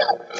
don't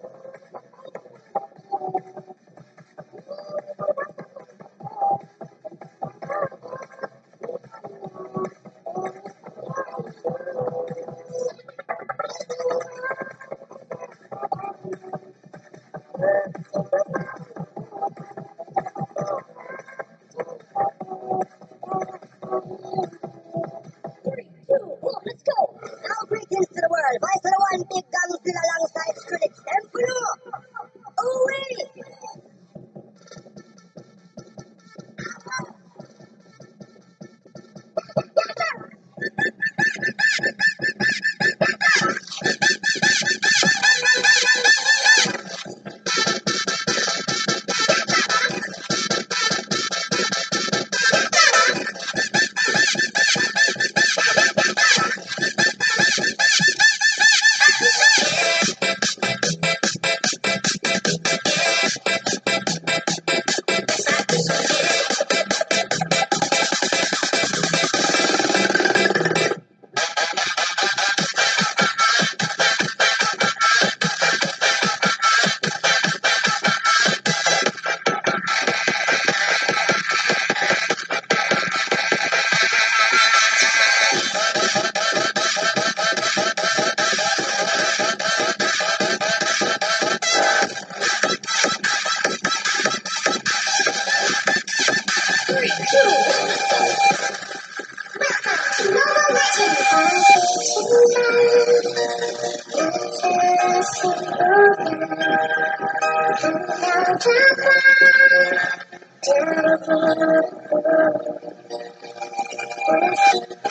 Gracias.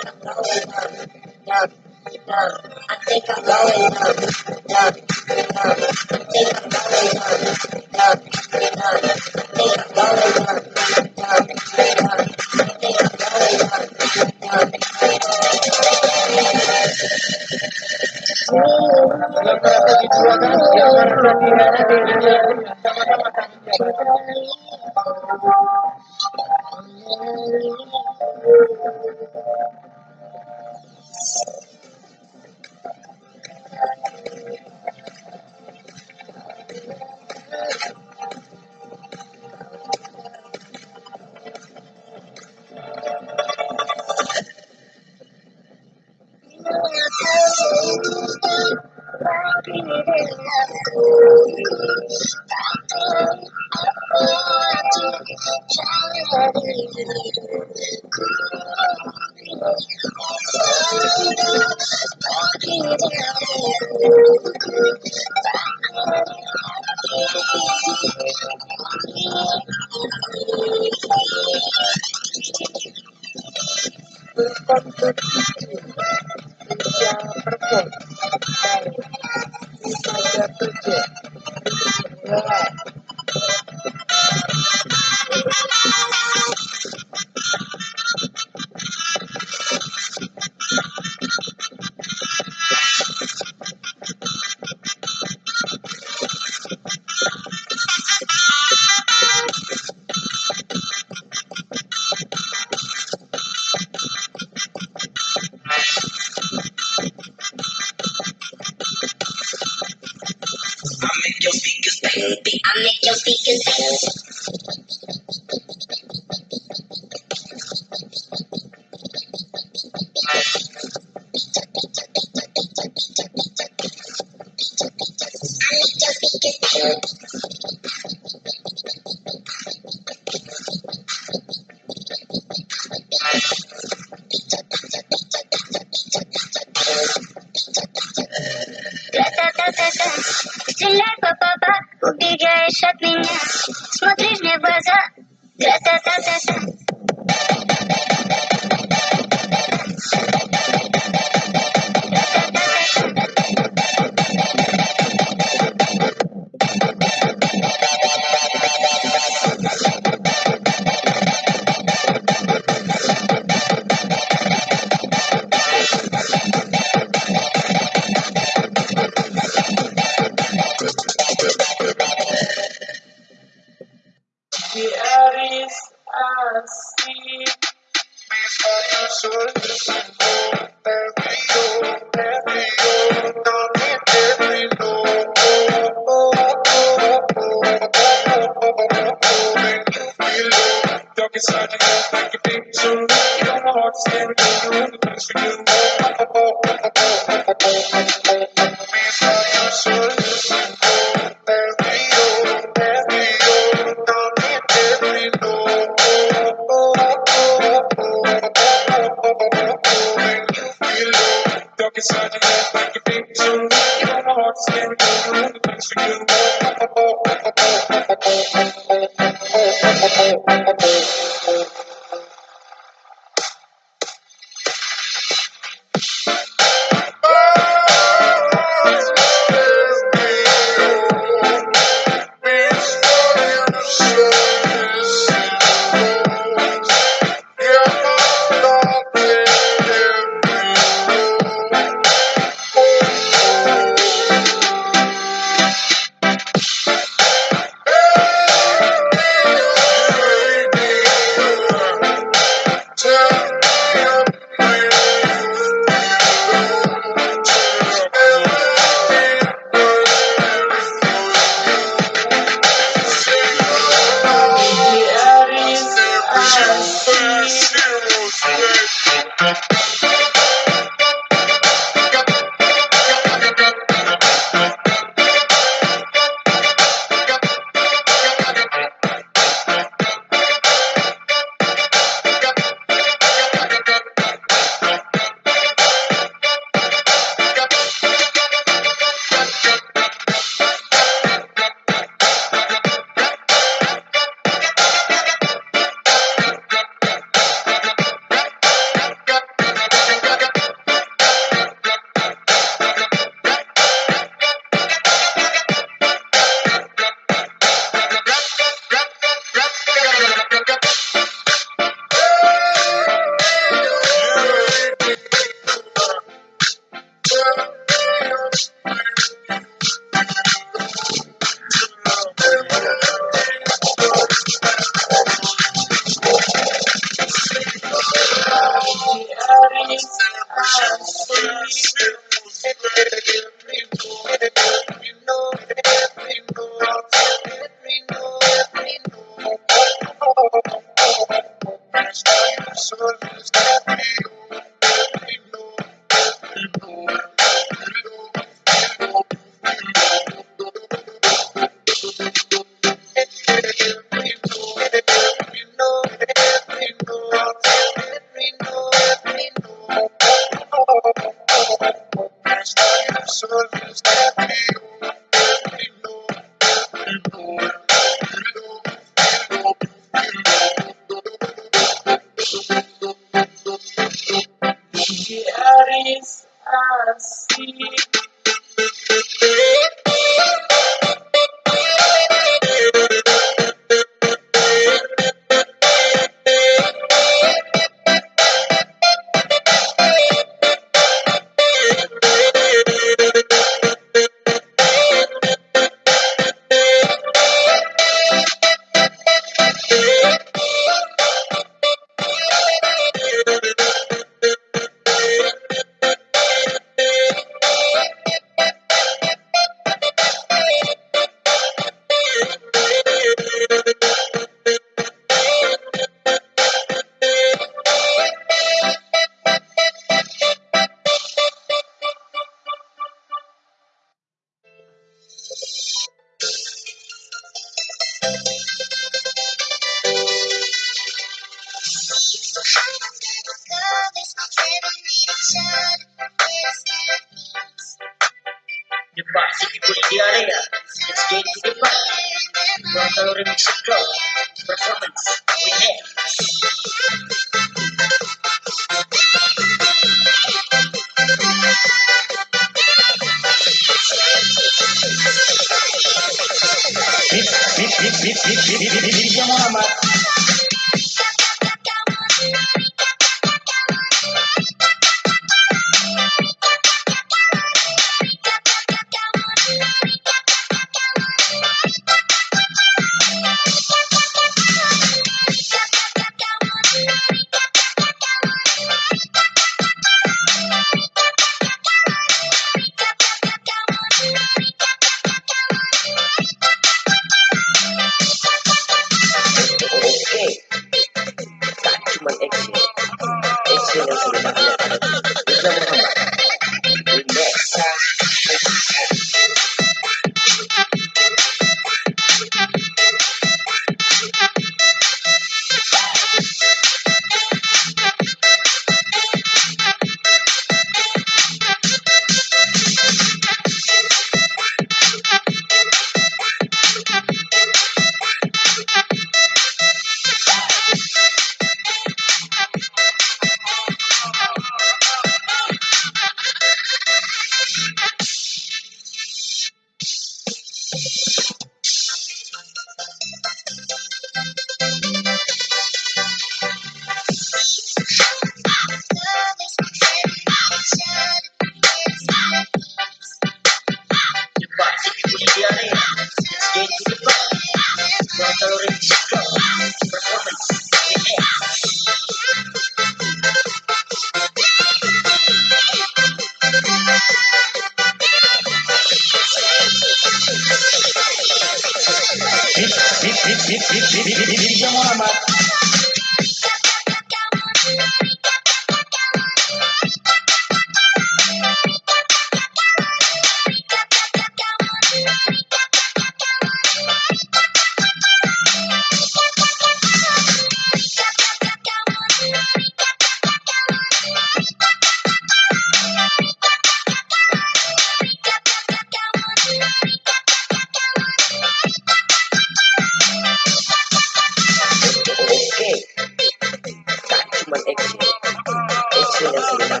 Gracias. la